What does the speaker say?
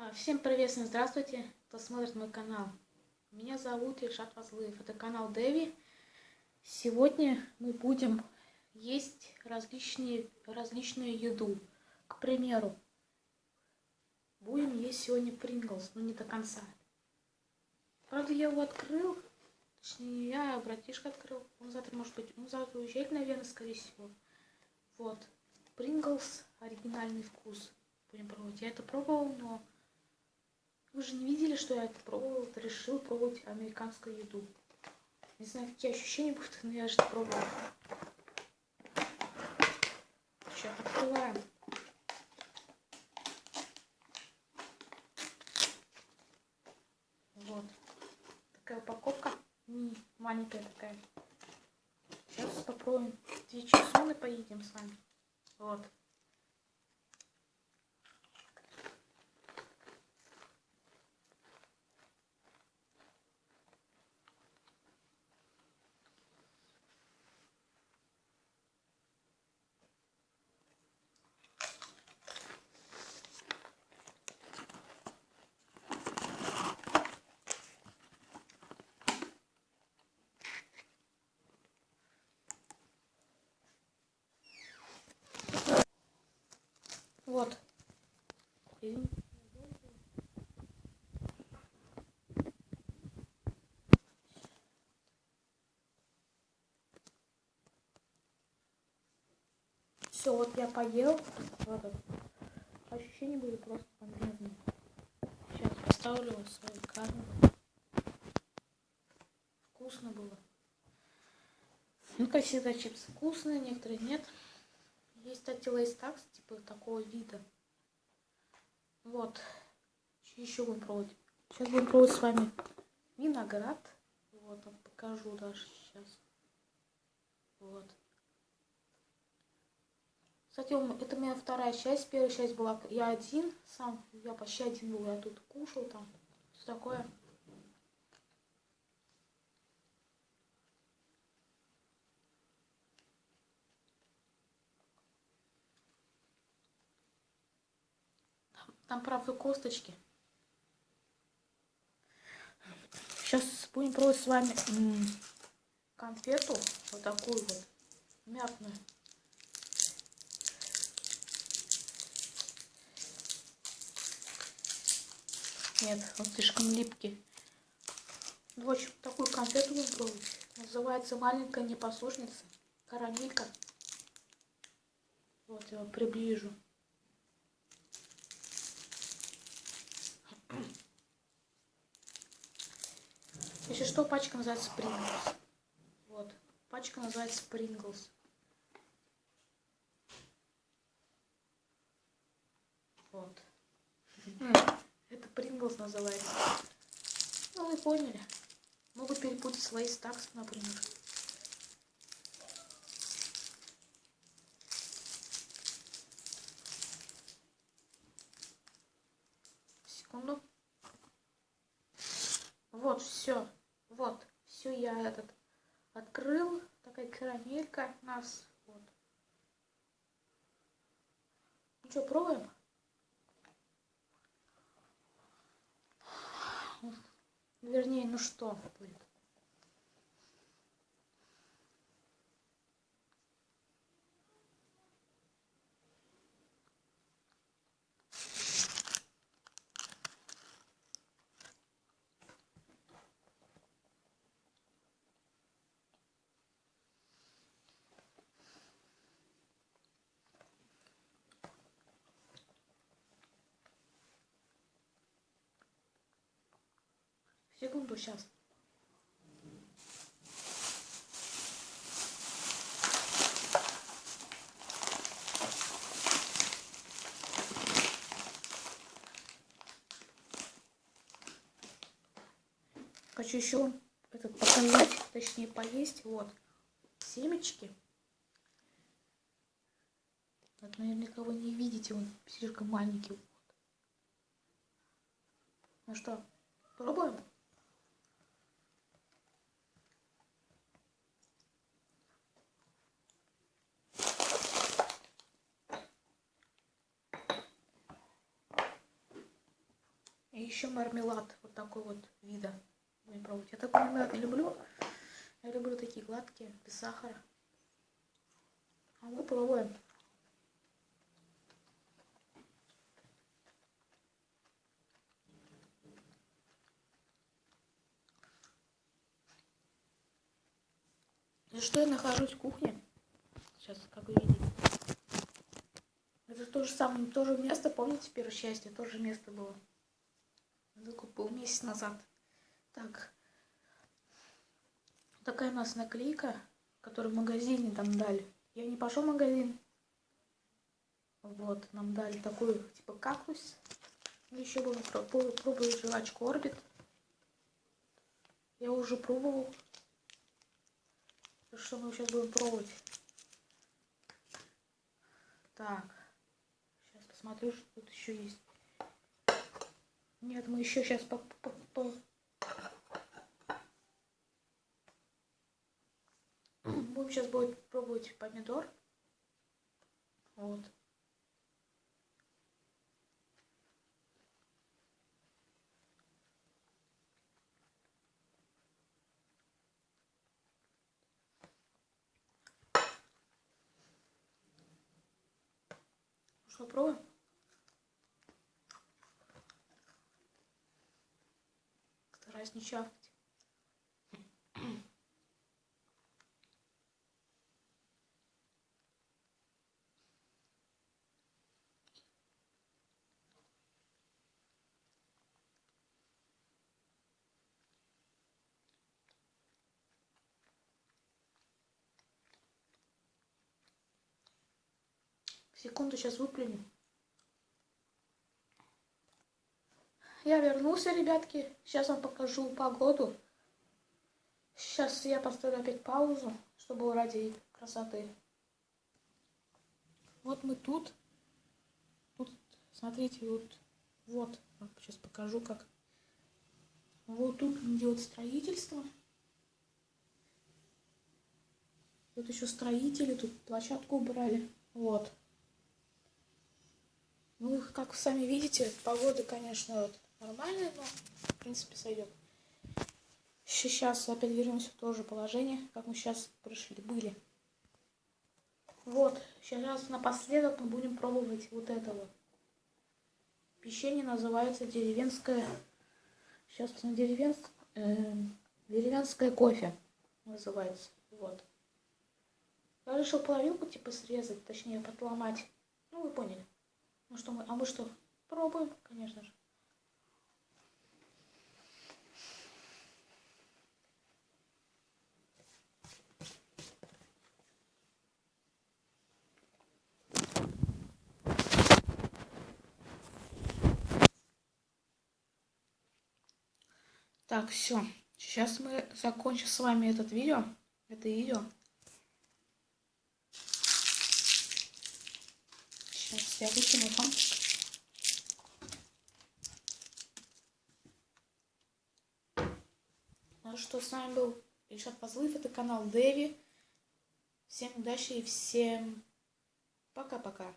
А, Всем привет, всем здравствуйте, кто смотрит мой канал. Меня зовут Ильшат Вазлыев, это канал Дэви. Сегодня мы будем есть различные, различную еду. К примеру, будем есть сегодня Принглс, но не до конца. Правда, я его открыл, точнее, я, братишка открыл. Он завтра, может быть, он завтра уезжает, наверное, скорее всего. Вот, Принглс, оригинальный вкус. Будем пробовать. Я это пробовал, но вы же не видели, что я это пробовал, решил пробовать американскую еду. Не знаю, какие ощущения будут, но я же это пробовал. Сейчас открываем. Вот. Такая упаковка. Не маленькая такая. Сейчас попробуем. Две чесоны поедем с вами. Вот. Все, вот я поел. Ладно. Ощущения были просто бомбезные. Сейчас поставлю свою камеру. Вкусно было. Ну, как всегда, чипсы вкусные, некоторые нет. Есть, кстати, лейстакс, типа такого вида. Вот. Еще будем пробовать. Сейчас будем пробовать с вами виноград. Вот, покажу даже сейчас. Вот. Кстати, это у меня вторая часть. Первая часть была я один сам. Я почти один был. Я тут кушал там. Все такое. Там, правда, косточки. Сейчас будем пробовать с вами конфету. Вот такую вот. Мятную. Нет, он слишком липкий. В общем, такую конфету будем пробовать. Называется маленькая непослушница. Карамелька. Вот, я приближу. Если что, пачка называется Pringles. Вот. Пачка называется Pringles. Вот. Pringles называется. Ну, вы поняли. Могут перепутать свои стакс, например. Секунду. Вот, все. Вот, все я этот открыл. Такая карамелька у нас. Вот. Ну что, пробуем? Вернее, ну что будет? Секунду, сейчас. Хочу еще этот показать, точнее поесть. Вот семечки. Вот, наверняка вы не видите, он слишком маленький. Вот. Ну что, пробуем? И еще мармелад вот такой вот вида. Будем пробовать. Я такой мармелад не люблю. Я люблю такие гладкие, без сахара. А мы пробуем. За что я нахожусь в кухне? Сейчас, как вы видите. Это то же самое, то же место, помните, первое счастье, то же место было. Это купил месяц назад. Так. Такая у нас наклейка, которую в магазине там дали. Я не пошел в магазин. Вот, нам дали такой, типа, кактус. Еще буду пробовать жвачку Орбит. Я уже пробовал. Что мы сейчас будем пробовать? Так. Сейчас посмотрю, что тут еще есть. Нет, мы еще сейчас по, по, по... будем сейчас будет пробовать помидор. Вот. Стараюсь не чавкать. Секунду, сейчас выплюнем. Я вернулся, ребятки. Сейчас вам покажу погоду. Сейчас я поставлю опять паузу, чтобы ради красоты. Вот мы тут. Тут, смотрите, вот, вот, сейчас покажу, как. Вот тут идет строительство. Тут еще строители, тут площадку убрали. Вот. Ну, как вы сами видите, погода, конечно, вот, нормальная, но, в принципе, сойдет. Сейчас опять вернемся в то же положение, как мы сейчас пришли, были. Вот, сейчас напоследок мы будем пробовать вот это вот. Печенье называется деревенское... Сейчас посмотрим, деревенское... Э, деревенское кофе называется. Вот. Я решил половинку типа срезать, точнее подломать. Ну, вы поняли. Ну что мы, а мы что? Пробуем, конечно же. Так, все. Сейчас мы закончим с вами этот видео. Это видео. Сейчас я выкину фантик. Ну что, с вами был Ильшат Позлыв, это канал Дэви. Всем удачи и всем пока-пока.